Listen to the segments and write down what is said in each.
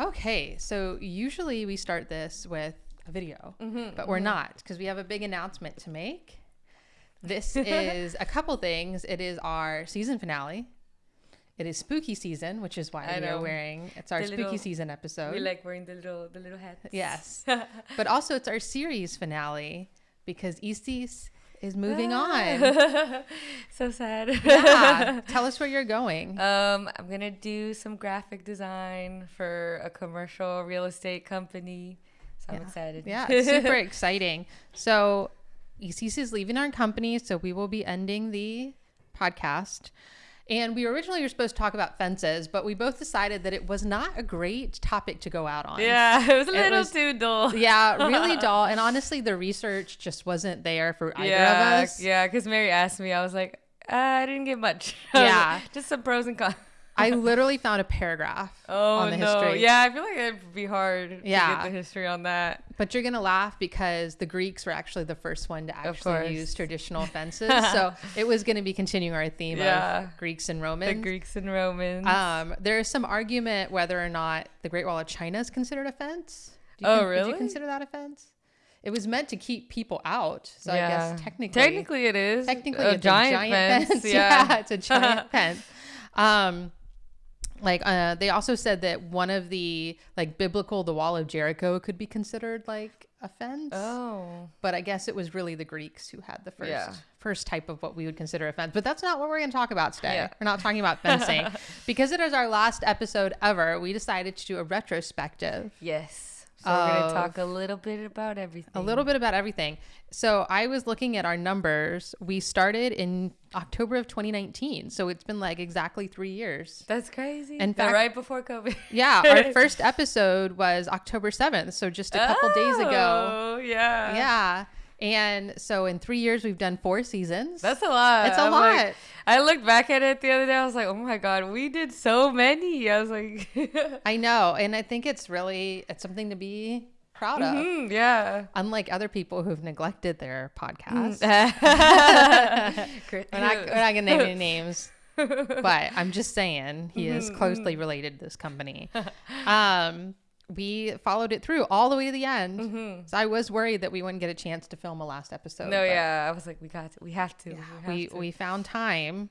Okay, so usually we start this with a video, Mm-hmm, but we're not because we have a big announcement to make. This is a couple things. It is our season finale. It is spooky season, which is why I we are wearing. It's our The spooky little- season episode. We like wearing the little the little hats. yes, but also it's our series finale because Isis is moving Ah. on. so sad. Yeah, tell us where you're going. Um, I'm gonna do some graphic design for a commercial real estate company. So I'm excited. Yeah, super exciting. So, Isis is leaving our company, so we will be ending the podcast. And we originally were supposed to talk about fences, but we both decided that it was not a great topic to go out on. Yeah, it was a little was- too dull. Yeah, really dull. And honestly, the research just wasn't there for either yeah, of us. Yeah, because Mary asked me, I was like, uh, I didn't get much. Yeah. just some pros and cons. I literally found a paragraph Oh on the no! history. Yeah, I feel like it'd be hard Yeah. to get the history on that. But you're gonna laugh because the Greeks were actually the first one to actually use traditional fences. so it was gonna be continuing our theme Yeah. of Greeks and Romans. The Greeks and Romans. Um, there is some argument whether or not the Great Wall of China is considered a fence. Do you Oh, con- Would really? you consider that a fence? It was meant to keep people out, so I guess technically, Technically, it is technically a it's giant, fence. yeah. Yeah. it's a giant fence. Um, like uh, they also said that one of the like biblical, the Wall of Jericho, could be considered like a fence. Oh. But I guess it was really the Greeks who had the first Yeah. first type of what we would consider a fence. But that's not what we're going to talk about today. Yeah. We're not talking about fencing because it is our last episode ever. We decided to do a retrospective, Yes. So we're gonna talk a little bit about everything. a little bit about everything. So I was looking at our numbers. We started in October of 2019, so it's been like exactly three years. That's crazy. In fact- right before COVID. Yeah, our first episode was October 7th, so just a couple days ago. Oh yeah. Yeah. And so in three years, we've done four seasons. That's a lot. It's a I'm like- lot. I looked back at it the other day. I was like, oh my god, we did so many. I was like, I know, and I think it's really it's something to be proud of. Mhm, yeah. Unlike other people who've neglected their podcast, we're not, we're not gonna name any names, but I'm just saying he is closely related to this company. Um, we followed it through all the way to the end, so I was worried that we wouldn't get a chance to film a last episode. no, yeah. I was like, we got to. We have to. yeah, we we to. we found time.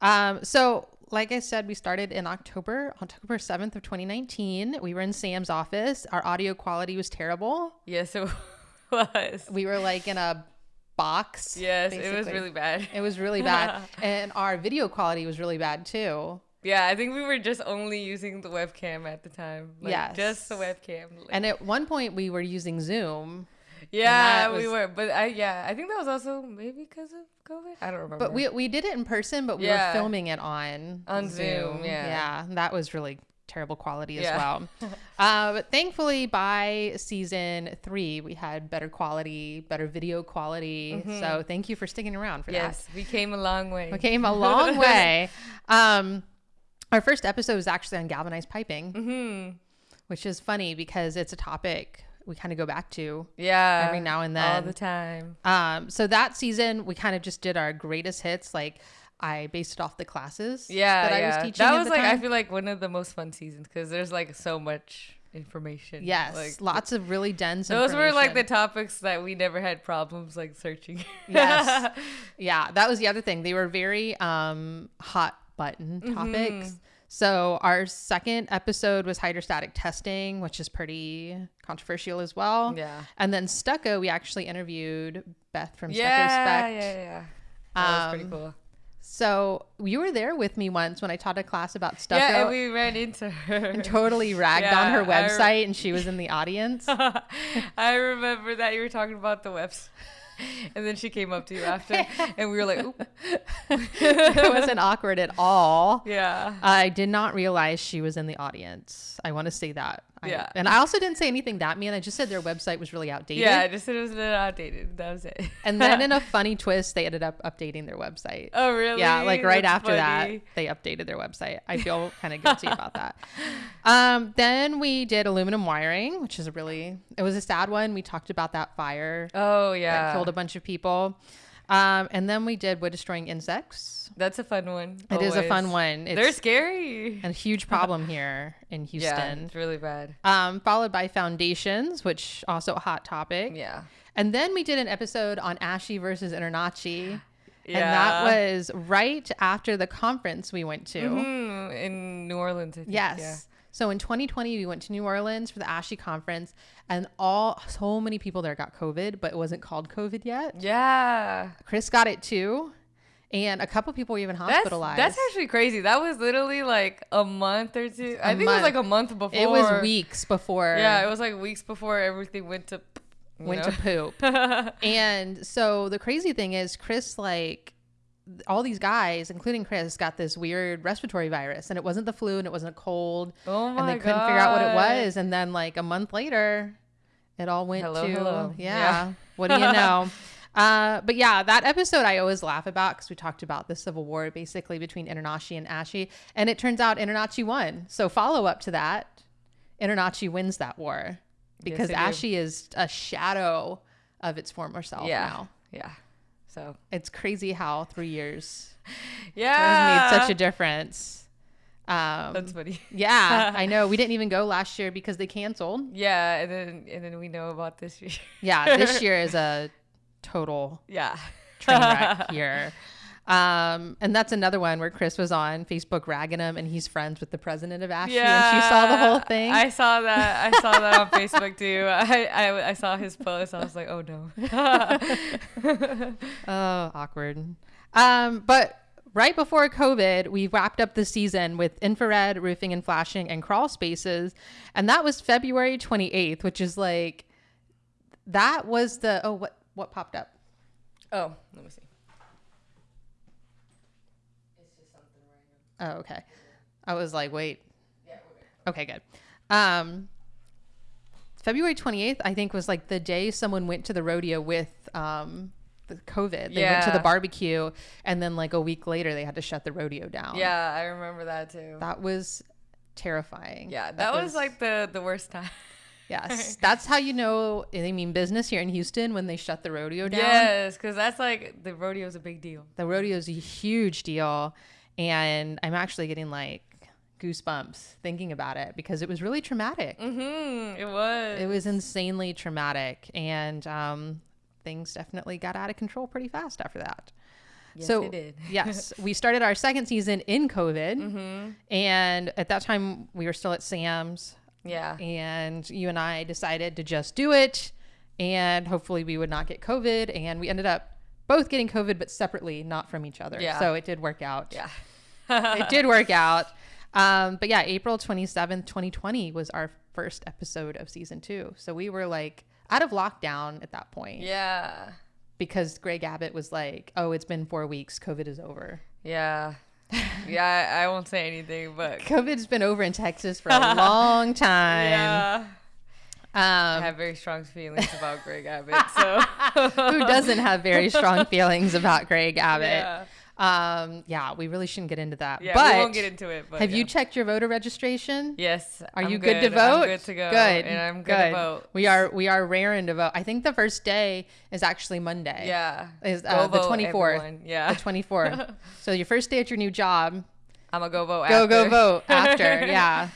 Um, so like I said, we started in October, October 7th of 2019. We were in Sam's office. Our audio quality was terrible. yes, it was. We were like in a box. Yes, it was really bad. It was really bad. and our video quality was really bad too. Yeah, I think we were just only using the webcam at the time. Like, Yes. just the webcam. Like, And at one point we were using Zoom, yeah, that we were. But I yeah, I think that was also maybe because of COVID. I don't remember. but we we did it in person, but we were filming it on On Zoom, yeah. Yeah, that was really terrible quality as Yeah. well. uh, but thankfully, by season three, we had better quality, better video quality. So thank you for sticking around for that. Mm-hmm. yes, we came a long way. We came a long way. Um, our first episode was actually on galvanized piping, hmm which is funny because it's a topic we kind of go back to Yeah. every now and then. all the time. Um, so that season we kind of just did our greatest hits. Like I based it off the classes Yeah, that I yeah. was teaching. that at was like I feel like one of the most fun seasons because there's like so much information. yes, like lots of really dense. those were like the topics that we never had problems like searching. Yes. yeah, that was the other thing. They were very um, hot button Mm-hmm. topics. So our second episode was hydrostatic testing, which is pretty controversial as well. yeah. And then stucco, we actually interviewed Beth from Stucco Yeah, Spec. yeah, yeah. That was pretty Um, cool. So you were there with me once when I taught a class about stucco. Yeah, and we ran into her. and totally ragged on her Yeah, I re- website, and she was in the audience. I remember that you were talking about the website. And then she came up to you after, and we were like, Oop. it wasn't awkward at all. yeah. I did not realize she was in the audience. I want to say that. I- Yeah. and I also didn't say anything that mean. I just said their website was really outdated. Yeah, I just said it was outdated. That was it. And then in a funny twist, they ended up updating their website. oh, really? Yeah, like right That's after that, they updated their website. I feel kind of guilty about that. Um, then we did aluminum wiring, which is a really, it was a sad one. We talked about that fire Oh, that yeah. killed a bunch of people. Um, and then we did Wood Destroying Insects. That's a fun one. It is a fun one. It's They're scary. a huge problem here in Houston. Yeah, it's really bad. Um, followed by Foundations, which also a hot topic. Yeah. And then we did an episode on ASHI versus InterNACHI. Yeah. And that was right after the conference we went to. Mhm, in New Orleans. I think. Yes. So in 2020, we went to New Orleans for the ASHI conference, and all so many people there got COVID, but it wasn't called COVID yet. Yeah. Chris got it too, and a couple people were even hospitalized. that's actually crazy. That was literally like a month or two. I A think it was like a month before. it was weeks before. Yeah, it was like weeks before everything went to. went know? to poop. and so the crazy thing is, Chris like all these guys, including Chris, got this weird respiratory virus, and it wasn't the flu, and it wasn't a cold, oh my and they couldn't figure out what it was. And then like a month later, it all went Hello, to hello. yeah. Yeah. What do you know? Uh, but yeah, that episode I always laugh about because we talked about the civil war basically between InterNACHI and ASHI, and it turns out InterNACHI won. So follow up to that, InterNACHI wins that war because do. ASHI is a shadow of its former self Yeah. now. Yeah. So It's crazy how three years yeah, made such a difference. Um, That's funny. yeah, I know. We didn't even go last year because they canceled. Yeah, and then and then we know about this year. Yeah, this year is a total yeah. train wreck here. Um, and that's another one where Chris was on Facebook ragging him, and he's friends with the president of ASHI, and she saw the whole thing. I saw that. I saw that on Facebook too. I, I I saw his post. I was like, oh no. oh, awkward. Um, but right before COVID, we wrapped up the season with infrared, roofing and flashing, and crawl spaces, and that was February twenty eighth, which is like that was the oh what what popped up. oh, let me see. Oh, okay. I was like, wait. Okay, good. Um, February 28th, I think, was like the day someone went to the rodeo with um, the COVID. They went to the barbecue, and then like a week later, they had to shut the rodeo down. Yeah, I remember that too. That was terrifying. yeah, that, was, like the the worst time. yes. That's how you know they mean business here in Houston when they shut the rodeo down. Yes, because that's like the rodeo's a big deal. The rodeo is a huge deal, and I'm actually getting like goosebumps thinking about it because it was really traumatic. Mm-hmm. It was. It was insanely traumatic, and um, things definitely got out of control pretty fast after that. Yes, so it did. yes, we started our second season in COVID, Mm-hmm. and at that time we were still at Sam's, Yeah. and you and I decided to just do it, and hopefully we would not get COVID, and we ended up both getting COVID, but separately, not from each other. Yeah. So it did work out. Yeah. it did work out. Um, but yeah, April 27th, 2020 was our first episode of season two. So we were like out of lockdown at that point Yeah. because Greg Abbott was like, oh, it's been four weeks. COVID is over. Yeah. Yeah, I, I won't say anything, but COVID's been over in Texas for a long time. yeah. I Um, have very strong feelings about Greg Abbott. So who doesn't have very strong feelings about Greg Abbott? Yeah. Um, yeah, we really shouldn't get into that. Yeah, but we won't get into it. But have you checked your voter registration? Yes. Are I'm you good, to vote? I'm good to go. Good. And I'm good, good. to vote. We are we are raring to vote. I think the first day is actually Monday. Yeah. Is Go uh, the twenty fourth. everyone. Yeah. The twenty fourth. so your first day at your new job, I'm gonna go vote. go go after. vote after. yeah.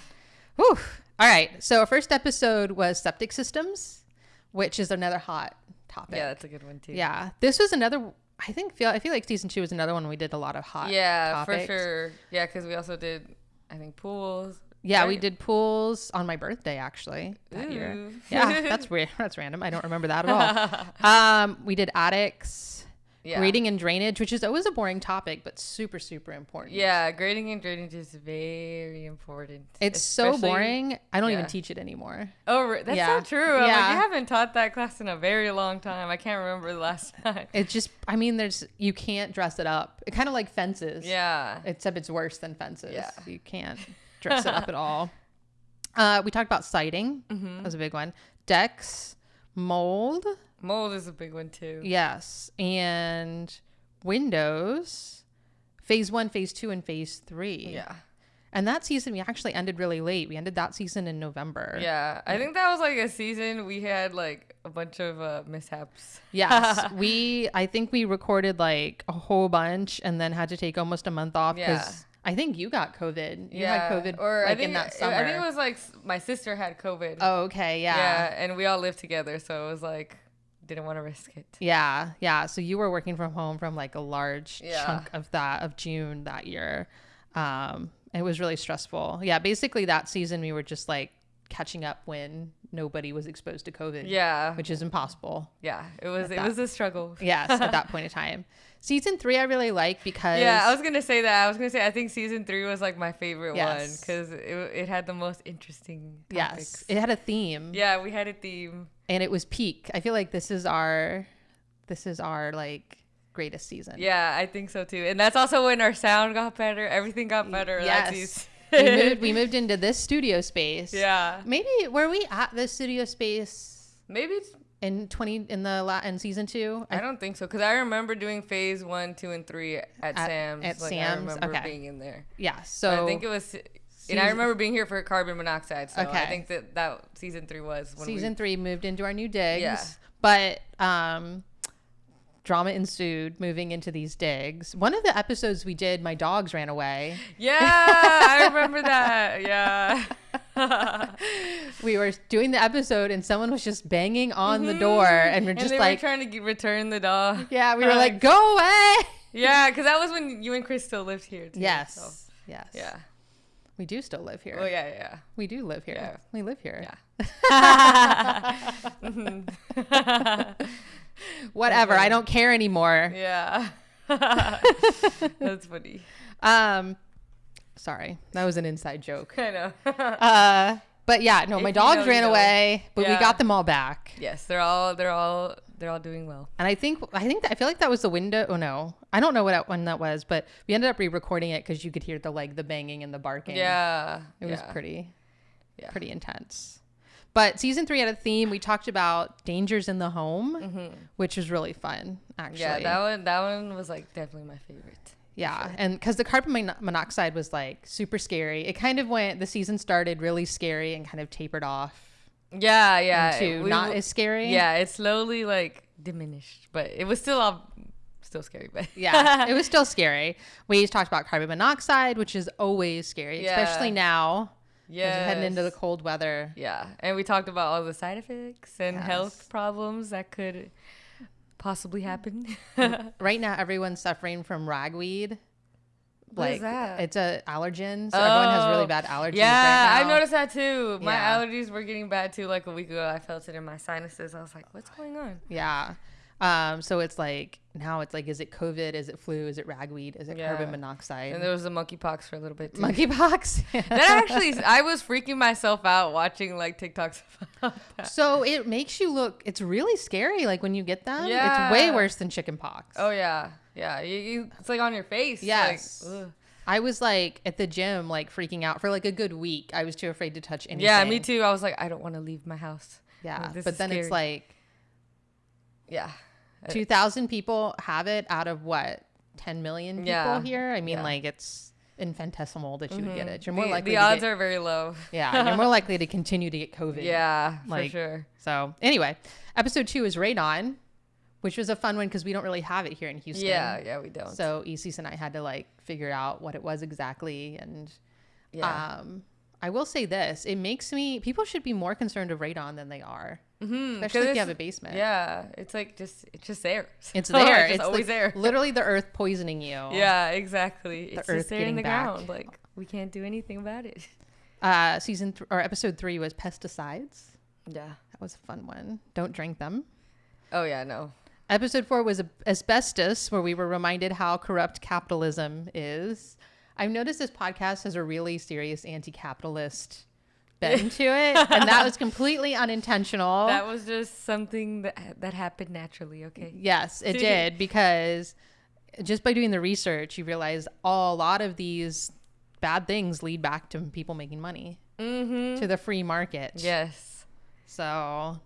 Whew. All right. So our first episode was septic systems, which is another hot topic. Yeah, that's a good one too. Yeah. This was another. I think feel I feel like season two was another one we did a lot of hot. Yeah, topics. for sure. Yeah, because we also did, I think, pools. Yeah, we did pools on my birthday actually that year. Yeah, that's weird. That's random. I don't remember that at all. Um, we did attics, Yeah. grading and drainage, which is always a boring topic, but super super important. Yeah, grading and drainage is very important. It's so boring. I don't even teach it anymore. Oh, that's Yeah. so true. I'm like, Yeah. you haven't taught that class in a very long time. I can't remember the last time. It just, I mean, there's you can't dress it up. It kind of like fences. Yeah. Except it's worse than fences. Yeah. You can't dress it up at all. Uh, we talked about siding. Mm-hmm. That was a big one. Decks, mold. Mold is a big one too. Yes. And windows, phase one, phase two, and phase three. Yeah. And that season we actually ended really late. We ended that season in November. Yeah. I think that was like a season we had like a bunch of uh, mishaps. Yes, we. I think we recorded like a whole bunch, and then had to take almost a month off because Yeah. I think you got COVID. You had COVID or like I think in that summer. I think it was like my sister had COVID. oh, okay, yeah. yeah, and we all lived together, so it was like didn't want to risk it. Yeah, yeah. So you were working from home from like a large Yeah. chunk of that of June that year. Um, it was really stressful. Yeah, basically that season we were just like catching up when nobody was exposed to COVID. Yeah, which is impossible. yeah, it was it that- was a struggle. Yes, at that point in time. Season three I really like because Yeah, I was gonna say that. I was gonna say I think season three was like my favorite one because it, it had the most interesting yes, it had a theme. Yeah, we had a theme. and it was peak. I feel like this is our this is our like greatest season. Yeah, I think so too. And that's also when our sound got better. Everything got better. that Yes. We moved we moved into this studio space. yeah, Maybe were we at this studio space maybe in 20 in the la- in season 2? I don't think so because I remember doing phase one, two, and three at, At- Sam's. at like, I Sam's? remember Okay. being in there. yeah. So So I think it was, and I remember being here for carbon monoxide. So I think that that season three was when season 3 moved into our new digs. Yeah. But um drama ensued moving into these digs. One of the episodes we did my dogs ran away. Yeah, I remember that. Yeah. We were doing the episode and someone was just banging on the mm-hmm. door and we're and just they like were trying to get, return the dog. Yeah, we were like, go away. Yeah, because that was when you and Chris still lived here. Too, Yes. so, Yes. yeah. We do still live here. Oh yeah, yeah. We do live here. Yeah. We live here. Yeah. Mm-hmm. Whatever. I don't care anymore. yeah. That's funny. Um sorry. That was an inside joke. I know. Uh but yeah, no, If my you dogs you ran know. away, but we got them all back. yes, they're all they're all they're all doing well. And I think I think that, I feel like that was the window. Oh no, I don't know what one that was, but we ended up re-recording it because you could hear the like the banging and the barking. Yeah. it was pretty, Yeah. pretty intense. But season three had a theme. We talked about dangers in the home, which was really fun. Actually, Mm-hmm. Yeah, that one that one was like definitely my favorite. Yeah, and because the carbon mon- monoxide was like super scary, it kind of went. The season started really scary and kind of tapered off Yeah, yeah. into we not as scary. Yeah, it slowly like diminished, but it was still all still scary. But yeah, it was still scary. We talked about carbon monoxide, which is always scary, especially now. Yeah, heading into the cold weather. yeah, and we talked about all the side effects and Yes. health problems that could possibly happen. Mm-hmm. Right now, everyone's suffering from ragweed. What that? It's a allergen, so everyone has really Oh, bad allergies. yeah, right I've noticed that too. My Yeah. allergies were getting bad too. Like a week ago, I felt it in my sinuses. I was like, "What's going on?" Yeah. Um, so it's like now it's like, is it COVID? Is it flu? Is it ragweed? Is it Yeah. carbon monoxide? And there was the monkeypox for a little bit too. monkeypox. that actually, I was freaking myself out watching like TikToks about that. so it makes you look. It's really scary. Like when you get them, it's way worse than chickenpox. Oh yeah, yeah. You, you it's like on your face. Yes. Like. I was like at the gym, like freaking out for like a good week. I was too afraid to touch anything. yeah, me too. I was like, I don't want to leave my house. Yeah, Like, but then it's like Yeah. Uh, two thousand people have it out of what ten million people Yeah. here. I mean, Yeah. like it's infinitesimal that you would get Mhm. it. You're more the, likely the odds get, are very low. yeah, you're more likely to continue to get COVID. Yeah, Like, for sure. So anyway, episode two is radon, which was a fun one because we don't really have it here in Houston. Yeah, yeah, we don't. So Isis and I had to like figure out what it was exactly, and yeah. um, I will say this: it makes me people should be more concerned of radon than they are, mm-hmm. especially if you have a basement. Yeah, it's like just it's just there. It's there. It's, it's always like there. Literally, the earth poisoning you. Yeah, exactly. It's earth there in the back. ground. Like we can't do anything about it. Uh, season th- or episode three was pesticides. Yeah. That was a fun one. Don't drink them. Oh yeah, no. Episode four was asbestos, where we were reminded how corrupt capitalism is. I've noticed this podcast has a really serious anti-capitalist bend to it, and that was completely unintentional. That was just something that that happened naturally. Okay. yes, it did because just by doing the research, you realize a lot of these bad things lead back to people making money Mm-hmm. to the free market. Yes. So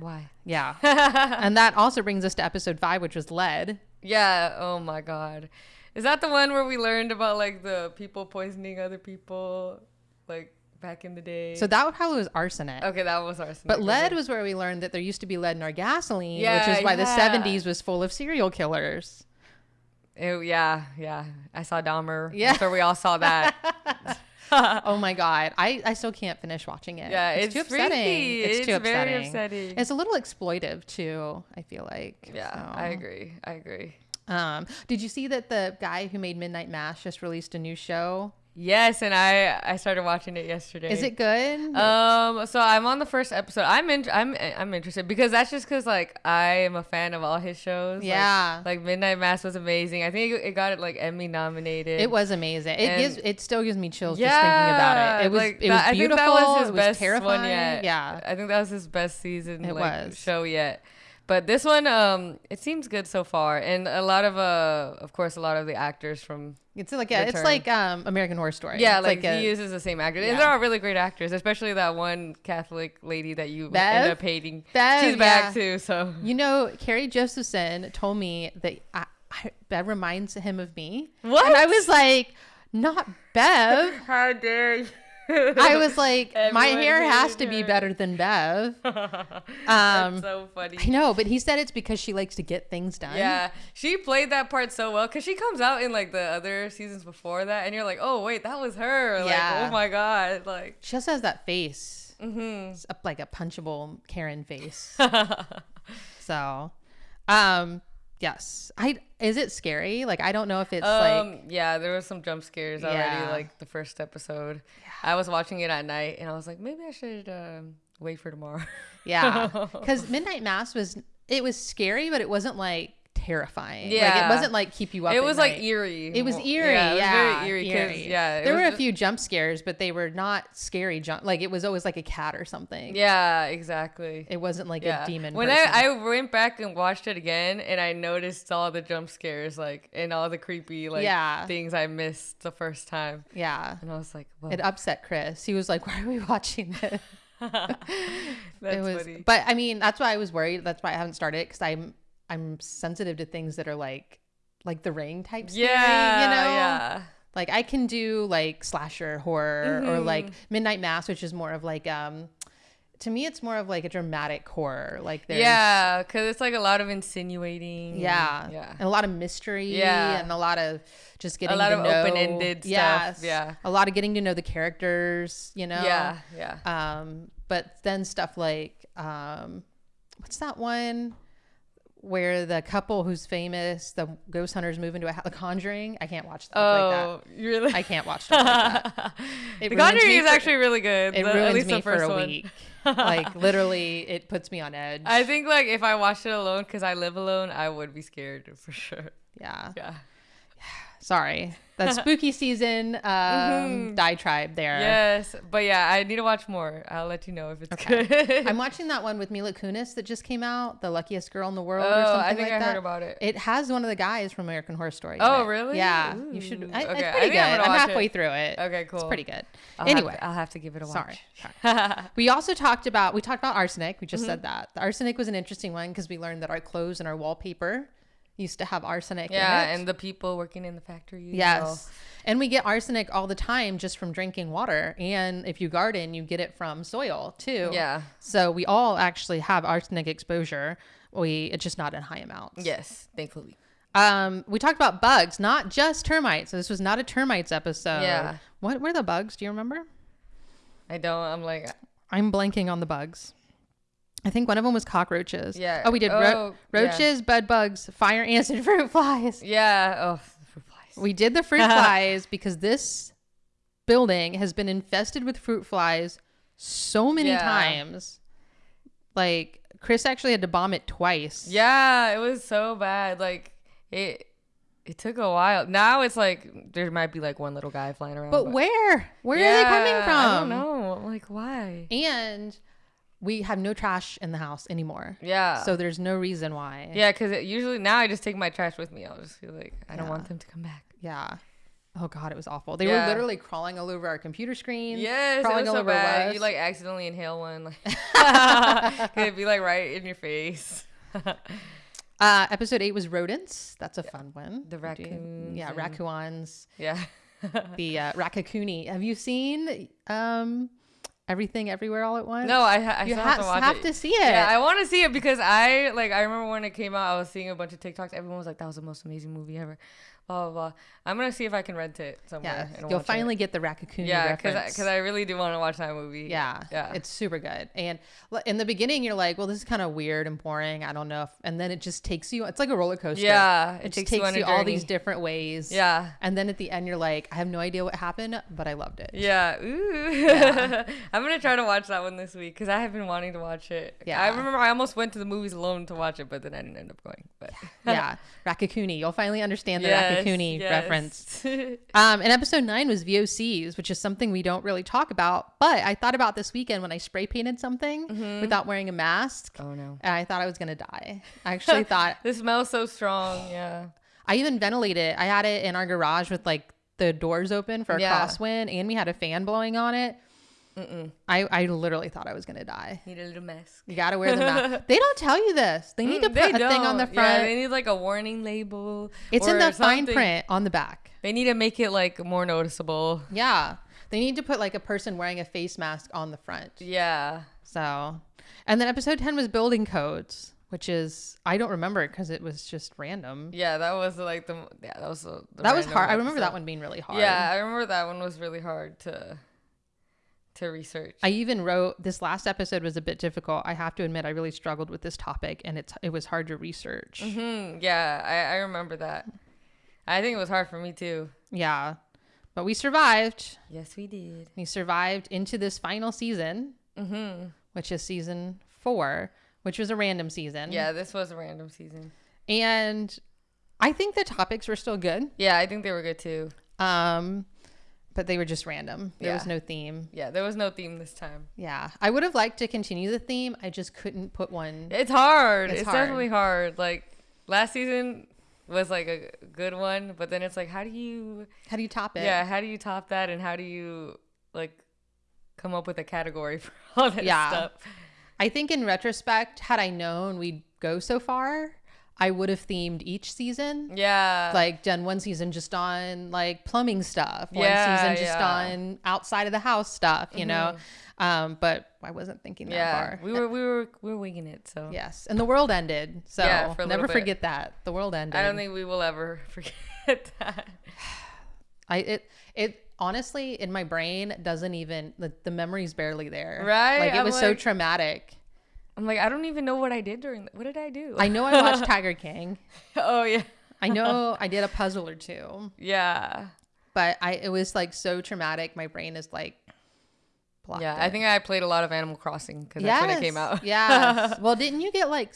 Why? yeah, and that also brings us to episode five, which was lead. Yeah. Oh my God. Is that the one where we learned about like the people poisoning other people, like back in the day. So that probably was arsenic. okay, that was arsenic. But lead was where we learned that there used to be lead in our gasoline, which is why the 70s was full of serial killers. Ew, yeah, yeah. I saw Dahmer. Yeah. After we all saw that. oh my god, I, I still can't finish watching it. yeah, it's, it's, too upsetting. freaky. It's, too very upsetting. upsetting. It's a little exploitive too. I feel like. yeah, so. I agree. I agree. Um, did you see that the guy who made Midnight Mass just released a new show? Yes, and I I started watching it yesterday. Is it good? Um, so I'm on the first episode. I'm in, I'm I'm interested because that's just because like I am a fan of all his shows. Yeah. Like, Midnight Mass was amazing. I think it, it got it like Emmy nominated. it was amazing. It and- gives it still gives me chills just thinking about it. It was like, it that- was I think beautiful. that was his it was best terrifying. one yet. Yeah. I think that was his best season. It like, was. show yet. But this one, um, it seems good so far, and a lot of uh, of course, a lot of the actors from It's like yeah, it's like um American Horror Story. yeah, It's like, a- he uses the same actors, Yeah. and they're all really great actors, especially that one Catholic lady that you Bev? end up hating. Bev, She's back yeah. too, so You know, Carrie Josephson told me that I, I, that reminds him of me. What? And I was like, not Bev. how dare you? I was like, my hair has to be better than Bev. That's Um, so funny. I know, but he said it's because she likes to get things done. Yeah, she played that part so well because she comes out in like the other seasons before that, and you're like, oh wait, that was her. Like, Yeah. oh my god, like. She also has that face. Mm-hmm. It's up like a punchable Karen face. so, um, yes. I is it scary? Like I don't know if it's like um, yeah, there was some jump scares already, Yeah. like the first episode. I was watching it at night, and I was like, maybe I should um, wait for tomorrow. Yeah, because Midnight Mass was it was scary, but it wasn't like terrifying. like, Yeah. it wasn't like keep you up. it was like eerie. It was eerie. Yeah, it was very eerie. eerie. Yeah, there were was a few jump scares, but they were not scary jump. Like it was always like a cat or something. Yeah, exactly. It wasn't like yeah. a demon. When person. I, I went back and watched it again, and I noticed all the jump scares, like and all the creepy like Yeah. things I missed the first time, yeah, and I was like, Whoa, it upset Chris. He was like, "Why are we watching this?" that's it was, funny. but I mean, that's why I was worried. That's why I haven't started because I'm I'm sensitive to things that are like like the ring type. Yeah, you know, yeah, like I can do like slasher horror or like Mm-hmm. Midnight Mass, which is more of like um. To me, it's more of like a dramatic horror. Like there's yeah, because it's like a lot of insinuating. Yeah. yeah, And a lot of mystery Yeah. and a lot of just getting a lot to of know open-ended stuff, yeah. A lot of getting to know the characters, you know. yeah, yeah. Um but then stuff like um what's that one where the couple who's famous, the ghost hunters move into a house, The Conjuring. I can't watch stuff like Oh, really? that. I can't watch stuff like that. It the Conjuring is for- actually really good. It the- at ruins least me the for a one. week. like literally, it puts me on edge. I think like if I watched it alone because I live alone, I would be scared for sure. yeah. Yeah. Sorry. That spooky season um, Mhm. diatribe there. Yes, but yeah, I need to watch more. I'll let you know if it's Okay. good. I'm watching that one with Mila Kunis that just came out, The Luckiest Girl in the World or oh, something I think like I that. heard about it. It has one of the guys from American Horror Story. Oh, really? Yeah. You should. I, Okay, It's pretty good. I'm I'm, halfway it. through it. Okay, cool. It's pretty good. I'll have anyway, to- I'll have to give it a watch. sorry. sorry. we also talked about we talked about arsenic. We just Mm-hmm. said that the arsenic was an interesting one because we learned that our clothes and our wallpaper used to have arsenic. yeah, in it. and the people working in the factory. Yes. And we get arsenic all the time just from drinking water. And if you garden, you get it from soil too. Yeah. So we all actually have arsenic exposure. We it's just not in high amounts. Yes, thankfully. Um, we talked about bugs, not just termites. So this was not a termites episode. Yeah. What were the bugs? Do you remember? I don't. I'm like, I'm blanking on the bugs. I think one of them was cockroaches. Yeah. Oh, we did ro- Oh, yeah. roaches, bed bugs, fire ants, and fruit flies. yeah. Oh, fruit flies. We did the fruit flies because this building has been infested with fruit flies so many Yeah. times. Like Chris actually had to bomb it twice. Yeah, it was so bad. Like it. It took a while. Now it's like there might be like one little guy flying around. But where? Where are they coming from? I don't know. Like, why? And we have no trash in the house anymore. Yeah. So there's no reason why. yeah, because usually now I just take my trash with me. I'll just feel like I don't Yeah. want them to come back. Yeah. Oh god, it was awful. They Yeah. were literally crawling all over our computer screen. Yes, crawling all so over bad. Wes. You like accidentally inhale one, like it'd be like right in your face. Uh, episode eight was rodents. That's a fun one. The raccoons Yeah, and- raccoons. yeah. the uh, Raccacoonie. Have you seen um, Everything Everywhere All at Once? No, I, ha- I you have to watch have it. to see it. Yeah, I want to see it because I like. I remember when it came out, I was seeing a bunch of TikToks. Everyone was like, "That was the most amazing movie ever." Blah. Uh, I'm gonna see if I can rent it somewhere. yeah, and you'll finally It. get the Raccacoonie Yeah, because because I, really do want to watch that movie. Yeah, Yeah. it's super good. And in the beginning, you're like, "Well, this is kind of weird and boring. I don't know." If, and then it just takes you. It's like a roller coaster. Yeah, it, it just takes you takes a you all these different ways. Yeah. and then at the end, you're like, "I have no idea what happened, but I loved it." Yeah. Ooh. Yeah. I'm gonna try to watch that one this week because I have been wanting to watch it. Yeah. I remember I almost went to the movies alone to watch it, but then I didn't end up going. But yeah, Raccacoonie. You'll finally understand the Yes, Raccacoonie yes. reference. Um, and episode nine was VOCs, which is something we don't really talk about. But I thought about this weekend when I spray painted something Mm-hmm. without wearing a mask. oh no. And I thought I was gonna die. I actually thought This smells so strong. Yeah. I even ventilated it. I had it in our garage with like the doors open for a Yeah. crosswind, and we had a fan blowing on it. I, I literally thought I was gonna die. Need a little mask. You gotta wear the mask. they don't tell you this. They need to Mm, put they a thing on the front. Yeah, they need like a warning label. it's in the fine print on the back. They need to make it like more noticeable. Yeah. They need to put like a person wearing a face mask on the front. Yeah. So, and then episode 10 was building codes, which is, I don't remember it because it was just random. Yeah, that was like the yeah that was the, the that was hard. I remember that one being really hard. Yeah, I remember that one was really hard to to research. I even wrote this last episode was a bit difficult. I have to admit, I really struggled with this topic and it's, it was hard to research. hmm Yeah, I, I remember that. I think it was hard for me too. Yeah. But we survived. Yes, we did. We survived into this final season, Mm-hmm. which is season four, which was a random season. Yeah, this was a random season. And I think the topics were still good. Yeah, I think they were good too. Um, but they were just random. There was no theme. Yeah, there was no theme this time. Yeah. I would have liked to continue the theme. I just couldn't put one. It's hard. It's It's, hard. definitely hard. Like last season was like a good one, but then it's like, how do you? How do you top it? Yeah, how do you top that, and how do you like come up with a category for all that Yeah. stuff? I think in retrospect, had I known we'd go so far, I would have themed each season. Yeah, Like done one season just on like plumbing stuff, one Yeah, season just yeah. Mm-hmm. on outside of the house stuff, you know. Um, but I wasn't thinking that yeah, far. we were we were we were winging it. So Yes, and the world ended. So Yeah, for never bit. forget that the world ended. I don't think we will ever forget that. I it it honestly in my brain doesn't even the, the memory's barely there. Right? Like it I'm was so traumatic. I'm like, I don't even know what I did during. The, what did I do? I know I watched Tiger King. oh yeah, I know I did a puzzle or two, yeah, but I it was like so traumatic. My brain is like blocked. yeah. it. I think I played a lot of Animal Crossing because that's when it came out. yeah. Well, didn't you get like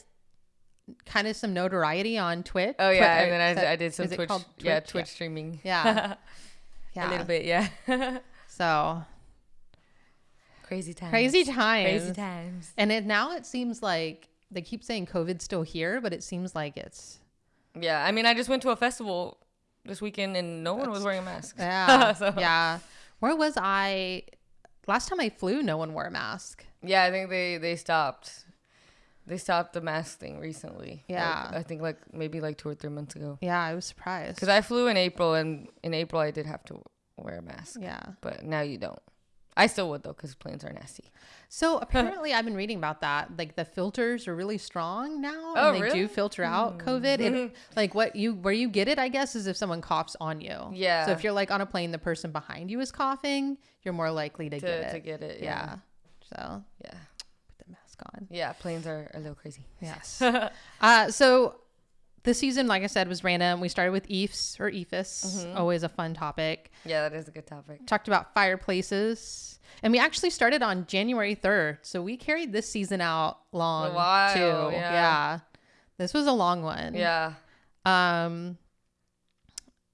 kind of some notoriety on Twitch? Oh yeah, and then I, that- I did some it Twitch, yeah, Twitch? Twitch streaming. Yeah. Yeah. a little bit, yeah. So Crazy times. crazy times. Crazy times. And it now it seems like they keep saying COVID's still here, but it seems like it's Yeah, I mean, I just went to a festival this weekend and no one was wearing a mask. yeah, So- yeah. Where was I? Last time I flew, no one wore a mask. Yeah, I think they they stopped. They stopped the mask thing recently. Like, Yeah. I think like maybe like two or three months ago. Yeah, I was surprised. Because I flew in April, and in April I did have to wear a mask. yeah. But now you don't. I still would though, because planes are nasty. So apparently, I've been reading about that. Like the filters are really strong now, Oh, and they really? do filter out COVID. And like what you where you get it, I guess, is if someone coughs on you. Yeah. So if you're like on a plane, the person behind you is coughing, you're more likely to, To get it. to get it. yeah. Yeah. So Yeah. put the mask on. Yeah. Planes are a little crazy. Yes. uh, so this season, like I said, was random. We started with EFs or EIFS, Mm-hmm. always a fun topic. Yeah, that is a good topic. Talked about fireplaces. And we actually started on January 3rd. So we carried this season out long while, too. yeah. yeah. This was a long one. Yeah. Um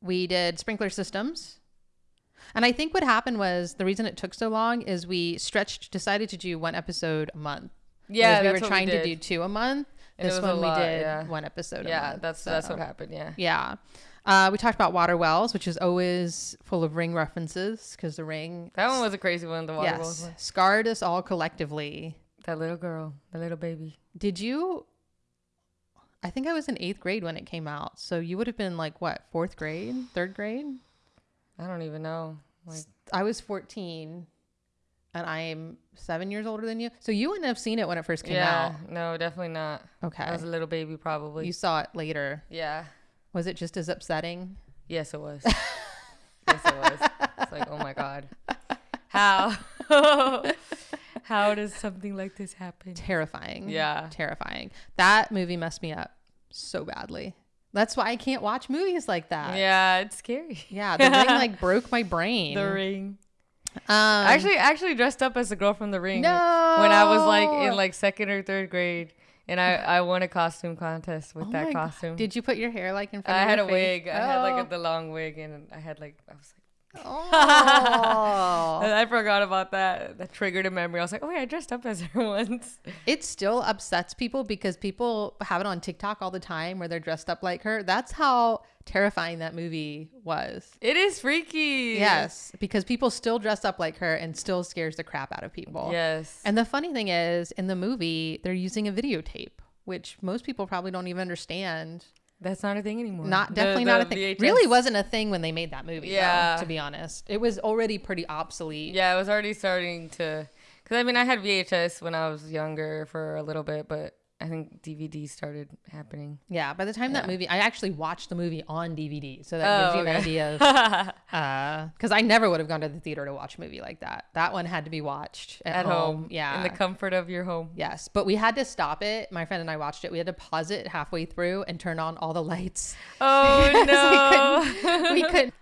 we did sprinkler systems. And I think what happened was the reason it took so long is we stretched decided to do one episode a month. Yeah, we were trying to did. do two a month. And this one we lot, did yeah. one episode Yeah, month. that's that's what happened. Yeah. Yeah. Uh, we talked about water wells, which is always full of ring references because the ring, That one was a crazy one. The water wells yes, one. scarred us all collectively. That little girl, the little baby. Did you? I think I was in eighth grade when it came out, so you would have been like what, fourth grade, third grade? I don't even know. Like, I was 14 and I'm seven years older than you. So you wouldn't have seen it when it first came out. yeah, no, definitely not. Okay. I was a little baby, probably. You saw it later. yeah. Was it just as upsetting? Yes, it was. yes, it was. It's like, oh my god, how? how does something like this happen? Terrifying. Yeah. Terrifying. That movie messed me up so badly. That's why I can't watch movies like that. Yeah, it's scary. Yeah, the ring like broke my brain. The ring. Um, I actually, actually dressed up as the girl from the ring no. when I was like in like second or third grade, and I I won a costume contest with Oh that my God. costume. Did you put your hair like in front I of I had a face? wig. I had like Oh. a, the long wig, and I had like I was like. Oh. I forgot about that. That triggered a memory. I was like, oh yeah, I dressed up as her once. it still upsets people because people have it on TikTok all the time where they're dressed up like her. That's how terrifying that movie was. It is freaky. Yes, because people still dress up like her and still scares the crap out of people. Yes. And the funny thing is, in the movie, they're using a videotape, which most people probably don't even understand. That's not a thing anymore. Not definitely the not a thing. VHS Really wasn't a thing when they made that movie. Yeah, Yeah. to be honest, it was already pretty obsolete. Yeah, it was already starting to. Because I mean, I had VHS when I was younger for a little bit, but I think DVD started happening. Yeah, by the time that movie, I actually watched the movie on DVD, so that oh, gives Oh, you an idea of. Uh, because I never would have gone to the theater to watch a movie like that. That one had to be watched at, At home. Yeah. In the comfort of your home. yes, but we had to stop it. My friend and I watched it. We had to pause it halfway through and turn on all the lights. Oh, no. we couldn't.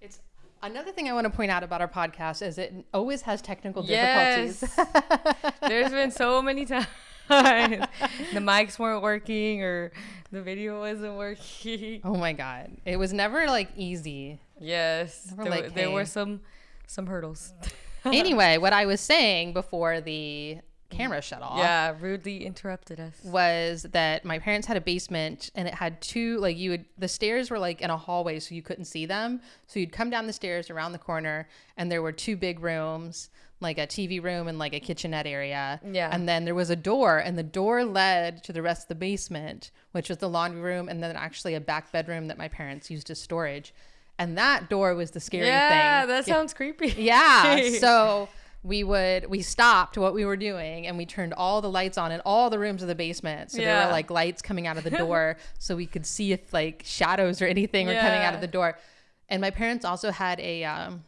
It's another thing I want to point out about our podcast is it always has technical difficulties. Yes. There's been so many times the mics weren't working or the video wasn't working. oh my god, it was never like easy. Yes. We're There, like, there were some some hurdles. anyway, what I was saying before the camera shut off. Yeah, rudely interrupted us. was that my parents had a basement and it had two like you would the stairs were like in a hallway so you couldn't see them so you'd come down the stairs around the corner and there were two big rooms like a tv room and like a kitchenette area Yeah. and then there was a door and the door led to the rest of the basement which was the laundry room and then actually a back bedroom that my parents used as storage and that door was the scary yeah, thing Yeah, that sounds creepy. yeah. So we would we stopped what we were doing and we turned all the lights on in all the rooms of the basement. So there were like lights coming out of the door so we could see if like shadows or anything were coming out of the door. And my parents also had a um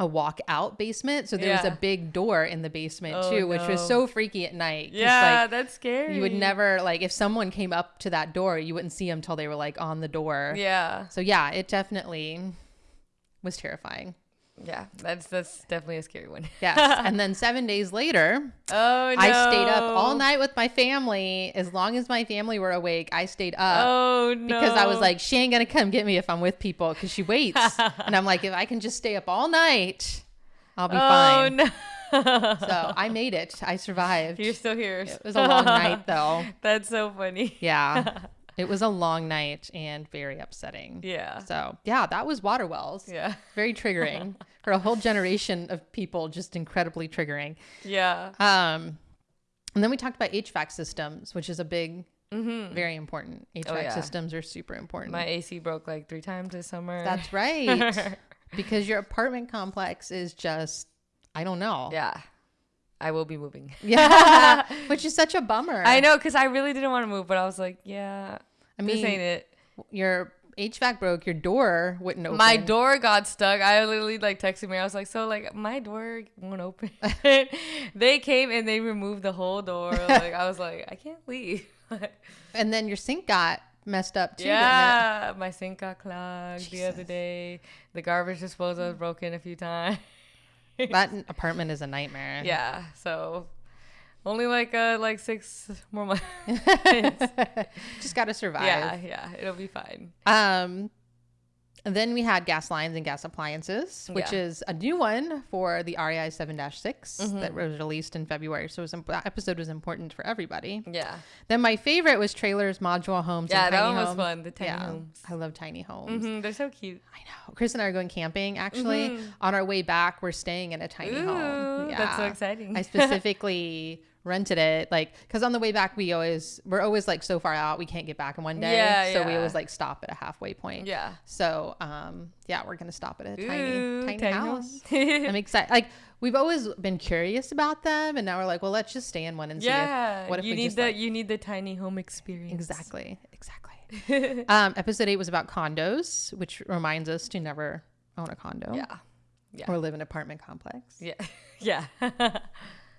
a walk out basement. So there was a big door in the basement Oh, too, which was so freaky at night yeah, like, that's scary. you would never like if someone came up to that door, you wouldn't see them till they were like on the door. Yeah, So yeah, it definitely was terrifying. Yeah, that's that's definitely a scary one. Yes. and then seven days later, Oh no! I stayed up all night with my family. As long as my family were awake, I stayed up Oh no! because I was like, she ain't gonna come get me if I'm with people because she waits. and I'm like, if I can just stay up all night, I'll be fine. oh fine. no! So I made it. I survived. You're still here. It was a long night though. That's so funny. Yeah. It was a long night and very upsetting. Yeah. So yeah, that was water wells. Yeah. Very triggering for a whole generation of people. Just incredibly triggering. Yeah. Um, and then we talked about HVAC systems, which is a big, very important. HVAC Mm-hmm. Oh, yeah. systems are super important. My AC broke like three times this summer. That's right. because your apartment complex is just, I don't know. yeah. I will be moving. Yeah. which is such a bummer. I know because I really didn't want to move, but I was like, yeah, I mean, this ain't it. your HVAC broke, your door wouldn't open. My door got stuck. I literally like texted me. I was like, so like my door won't open. they came and they removed the whole door. Like I was like, I can't leave. And then your sink got messed up too. yeah, my sink got clogged the other day. The garbage disposal was broken a few times. That apartment is a nightmare. yeah, so only like uh like six more months. Just got to survive. yeah, yeah, it'll be fine. Um, and then we had gas lines and gas appliances, which Yeah. is a new one for the REI 7 6 Mm-hmm. that was released in February. So it was, that episode was important for everybody. Yeah, Then my favorite was trailers, module homes. yeah, and that tiny one was fun. The tiny yeah, homes. I love tiny homes. hmm they're so cute. I know. Chris and I are going camping actually. On our way back, we're staying in a tiny home. Mm-hmm. That's so exciting. I specifically rented it like because on the way back we always we're always like so far out we can't get back in one day Yeah, so we always like stop at a halfway point Yeah. so um yeah we're gonna stop at a tiny Ooh, tiny, tiny house i'm excited like we've always been curious about them and now we're like well let's just stay in one and see yeah. if, what if you we need just the like, you need the tiny home experience. exactly exactly um episode eight was about condos which reminds us to never own a condo Yeah. Yeah. or live in an apartment complex Yeah. Yeah.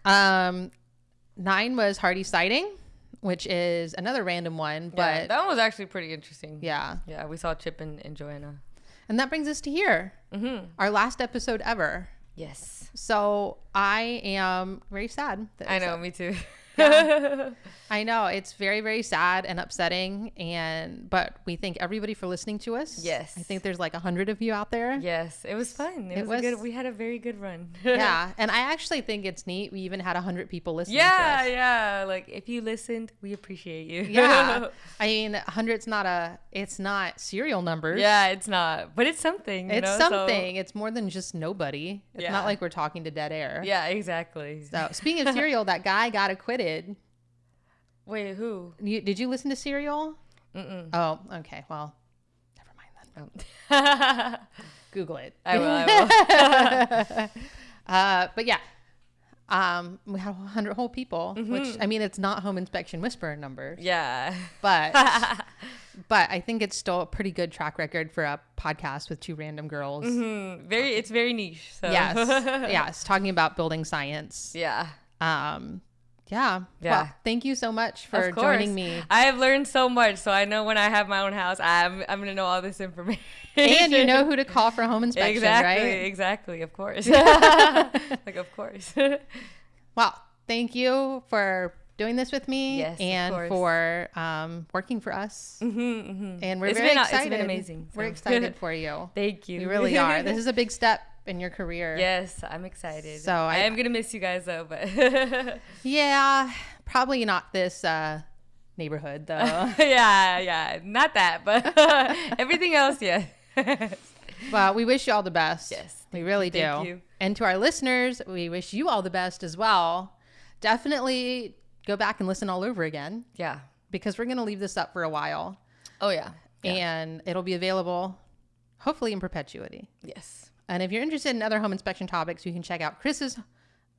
um nine was hardy sighting which is another random one yeah. but That one was actually pretty interesting. yeah Yeah. We saw Chip and, and Joanna. and that brings us to here Mm-hmm. our last episode ever Yes. so i am very sad that I know. Me too. Yeah. I know it's very very sad and upsetting and but we thank everybody for listening to us. Yes. I think there's like a hundred of you out there. yes. It was fun. It, It was, a good. We had a very good run. Yeah, and I actually think it's neat. We even had a hundred people listening. Yeah, to us. yeah. Like if you listened, we appreciate you. yeah. I mean, a hundred's not a. It's not serial numbers. yeah, it's not, but it's something. you It's know, so- something. it's more than just nobody. It's Yeah. not like we're talking to dead air. yeah, exactly. So speaking of serial, that guy got acquitted. Wait, who? You, did you listen to Serial? Mm-mm. Oh, okay. Well, never mind then. Oh. Google it. will. I will. uh, but yeah, um, we had 100 whole people, which Mm-hmm. I mean, it's not home inspection whisperer numbers, yeah. but but I think it's still a pretty good track record for a podcast with two random girls. Mhm. Very. It's very niche. So. Yes, yes, talking about building science. Yeah. Um, yeah, Yeah. Well, thank you so much for joining me. I have learned so much, so I know when I have my own house, I'm I'm gonna know all this information. And you know who to call for home inspection, exactly, right? exactly, of course. like of course. Well, thank you for doing this with me Yes, and for um, working for us. mm-hmm, mm-hmm. And we're It's very been- it's excited. been amazing, We're excited for you. Thank you. We really are. This is a big step in your career. Yes, I'm excited. So I, I- am gonna miss you guys though, but Yeah, probably not this uh, neighborhood though. yeah, yeah, not that, but everything else, yeah. well, we wish you all the best. Yes, we really do. thank you. And to our listeners, we wish you all the best as well. Definitely go back and listen all over again yeah. because we're going to leave this up for a while Oh yeah. yeah. and it'll be available hopefully in perpetuity. Yes. And if you're interested in other home inspection topics, you can check out Chris's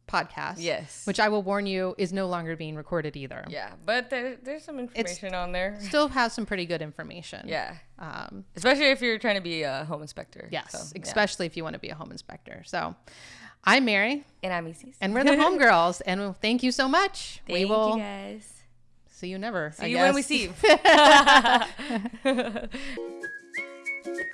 podcast. Yes. Which I will warn you is no longer being recorded either. Yeah, but there, there's some information on there. Still has some pretty good information. Yeah. Um, Especially if you're trying to be a home inspector. yes, So, yeah. especially if you want to be a home inspector. So I'm Mary And I'm Isis. and we're the homegirls. and thank you so much. Thank we will you guys. see you never. See I you when we see you.